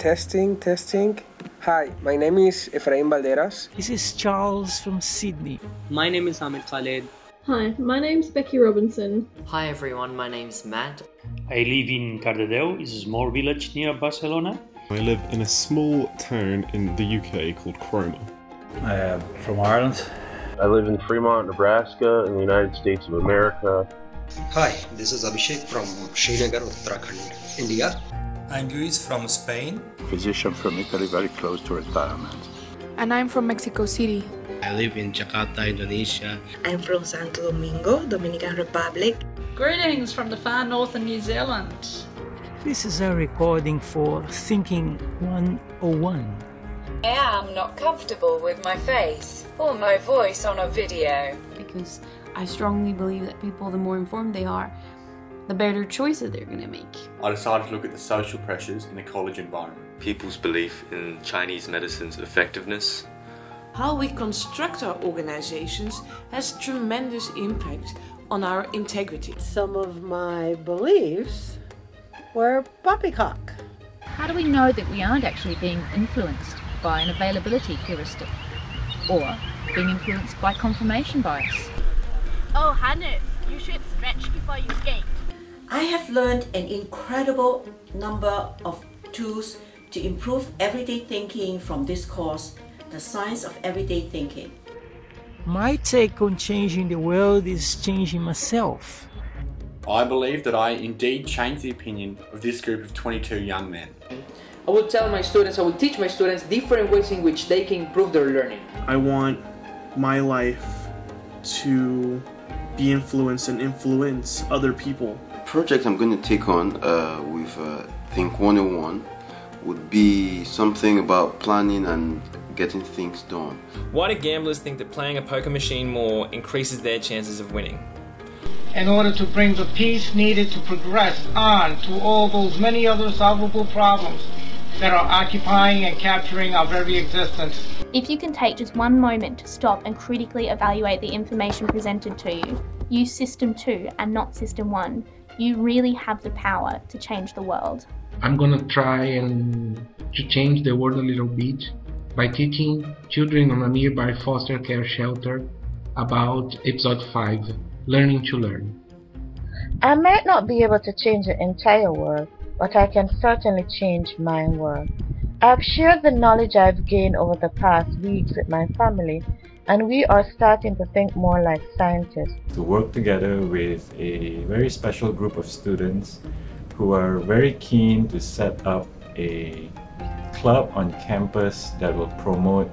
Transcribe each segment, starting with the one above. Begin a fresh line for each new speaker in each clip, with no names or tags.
Testing, testing. Hi, my name is Efraim Valderas.
This is Charles from Sydney.
My name is Ahmed Khaled.
Hi, my name's Becky Robinson.
Hi everyone, my name's Matt.
I live in Cardedeu, it's a small village near Barcelona.
I live in a small town in the UK called Cromer.
I am from Ireland.
I live in Fremont, Nebraska, in the United States of America.
Hi, this is Abhishek from Srinagar, Uttarakhand, India.
I'm Luis from Spain.
Physician from Italy, very close to retirement.
And I'm from Mexico City.
I live in Jakarta, Indonesia.
I'm from Santo Domingo, Dominican Republic.
Greetings from the far north of New Zealand.
This is a recording for Thinking 101.
I am not comfortable with my face or my voice on a video.
Because I strongly believe that people, the more informed they are, the better choices they're going to make.
I decided to look at the social pressures in the college environment.
People's belief in Chinese medicine's effectiveness.
How we construct our organizations has tremendous impact on our integrity.
Some of my beliefs were poppycock.
How do we know that we aren't actually being influenced by an availability heuristic or being influenced by confirmation bias?
Oh, Hannes, you should stretch before you skate.
I have learned an incredible number of tools to improve everyday thinking from this course, The Science of Everyday Thinking.
My take on changing the world is changing myself.
I believe that I indeed changed the opinion of this group of 22 young men.
I will tell my students, I will teach my students different ways in which they can improve their learning.
I want my life to be influenced and influence other people.
The project I'm going to take on uh, with uh, Think 101 would be something about planning and getting things done.
Why do gamblers think that playing a poker machine more increases their chances of winning?
In order to bring the peace needed to progress on to all those many other solvable problems that are occupying and capturing our very existence.
If you can take just one moment to stop and critically evaluate the information presented to you, use System 2 and not System 1, you really have the power to change the world.
I'm gonna try and to change the world a little bit by teaching children on a nearby foster care shelter about episode 5, Learning to Learn.
I might not be able to change the entire world, but I can certainly change my world. I've shared the knowledge I've gained over the past weeks with my family, and we are starting to think more like scientists.
To work together with a very special group of students who are very keen to set up a club on campus that will promote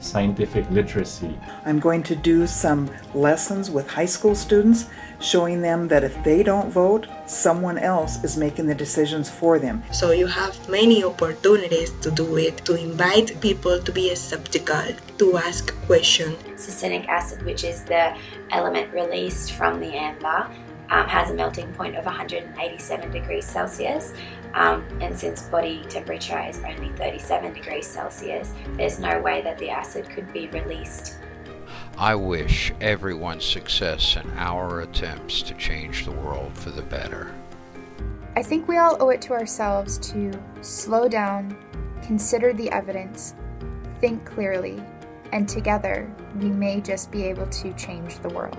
scientific literacy.
I'm going to do some lessons with high school students showing them that if they don't vote, someone else is making the decisions for them.
So you have many opportunities to do it, to invite people to be skeptical, to ask questions.
Succinic acid, which is the element released from the amber, um, has a melting point of 187 degrees Celsius um, and since body temperature is only 37 degrees Celsius there's no way that the acid could be released.
I wish everyone success in our attempts to change the world for the better.
I think we all owe it to ourselves to slow down, consider the evidence, think clearly, and together we may just be able to change the world.